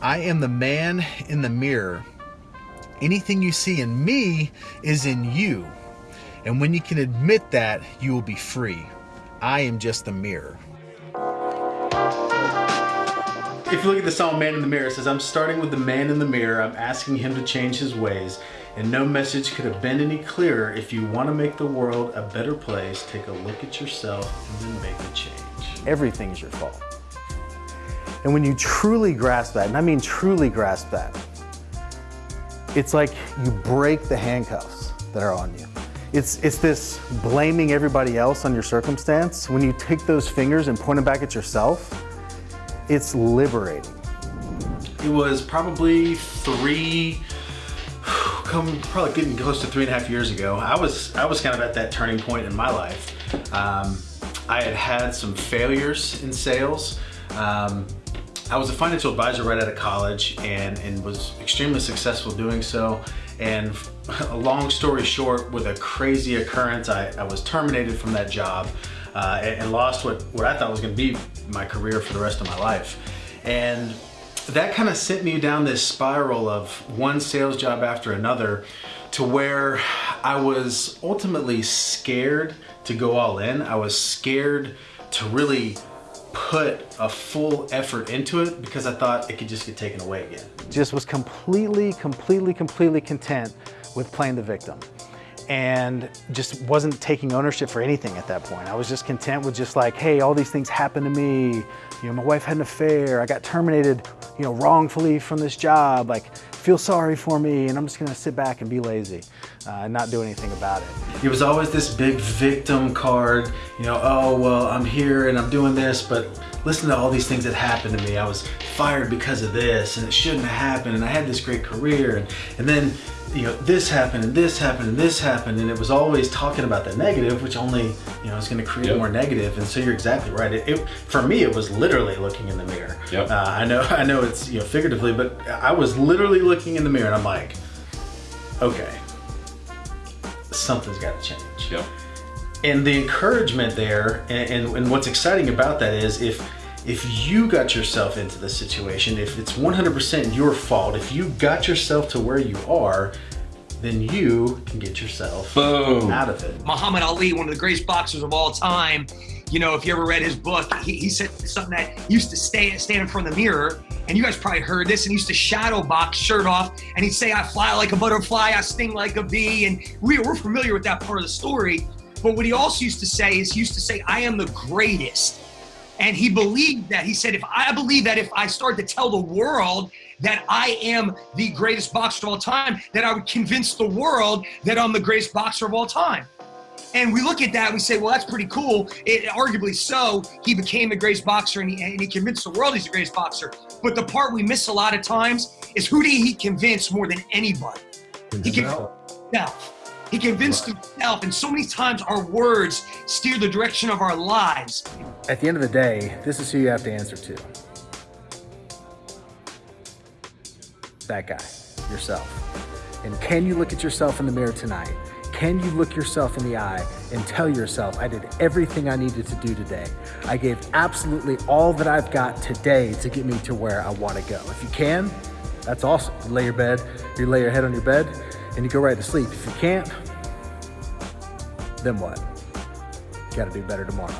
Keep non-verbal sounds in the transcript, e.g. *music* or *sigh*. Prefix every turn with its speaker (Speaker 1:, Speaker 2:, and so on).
Speaker 1: I am the man in the mirror. Anything you see in me is in you. And when you can admit that, you will be free. I am just the mirror. If you look at the song Man in the Mirror, it says, I'm starting with the man in the mirror. I'm asking him to change his ways. And no message could have been any clearer. If you want to make the world a better place, take a look at yourself and then make a change.
Speaker 2: Everything's your fault. And when you truly grasp that, and I mean truly grasp that, it's like you break the handcuffs that are on you. It's, it's this blaming everybody else on your circumstance. When you take those fingers and point them back at yourself, it's liberating.
Speaker 1: It was probably three, come probably getting close to three and a half years ago. I was I was kind of at that turning point in my life. Um, I had had some failures in sales. Um, I was a financial advisor right out of college and, and was extremely successful doing so. And *laughs* a long story short, with a crazy occurrence, I, I was terminated from that job uh, and, and, lost what, what I thought was gonna be my career for the rest of my life. And that kind of sent me down this spiral of one sales job after another to where I was ultimately scared to go all in. I was scared to really put a full effort into it because I thought it could just get taken away again.
Speaker 2: Just was completely, completely, completely content with playing the victim and just wasn't taking ownership for anything at that point. I was just content with just like, hey, all these things happened to me. You know, my wife had an affair. I got terminated, you know, wrongfully from this job. Like, feel sorry for me, and I'm just gonna sit back and be lazy uh, and not do anything about it.
Speaker 1: It was always this big victim card, you know, oh, well, I'm here and I'm doing this, but listen to all these things that happened to me. I was fired because of this, and it shouldn't have happened, and I had this great career, and, and then you know, this happened and this happened and this happened and it was always talking about the negative, which only, you know, is going to create yep. more negative. And so you're exactly right. It, it, for me, it was literally looking in the mirror. Yep. Uh, I know, *laughs* I know it's, you know, figuratively, but I was literally looking in the mirror and I'm like, okay, something's got to change. Yep. And the encouragement there and, and, and what's exciting about that is if, if you got yourself into this situation, if it's 100% your fault, if you got yourself to where you are, then you can get yourself Boom. out of it.
Speaker 3: Muhammad Ali, one of the greatest boxers of all time, you know, if you ever read his book, he, he said something that used to stay stand in front of the mirror, and you guys probably heard this, and he used to shadow box shirt off, and he'd say, I fly like a butterfly, I sting like a bee, and we, we're familiar with that part of the story. But what he also used to say is he used to say, I am the greatest. And he believed that. He said, if I believe that if I start to tell the world that I am the greatest boxer of all time, that I would convince the world that I'm the greatest boxer of all time. And we look at that, we say, well, that's pretty cool. It, arguably so, he became the greatest boxer and he, and he convinced the world he's the greatest boxer. But the part we miss a lot of times is who did he convince more than anybody? He convinced himself. He convinced right. himself, and so many times our words steer the direction of our lives.
Speaker 2: At the end of the day, this is who you have to answer to. That guy, yourself. And can you look at yourself in the mirror tonight? Can you look yourself in the eye and tell yourself, I did everything I needed to do today. I gave absolutely all that I've got today to get me to where I want to go. If you can, that's awesome. You lay your bed, you lay your head on your bed, and you go right to sleep. If you can't, then what? You gotta do better tomorrow.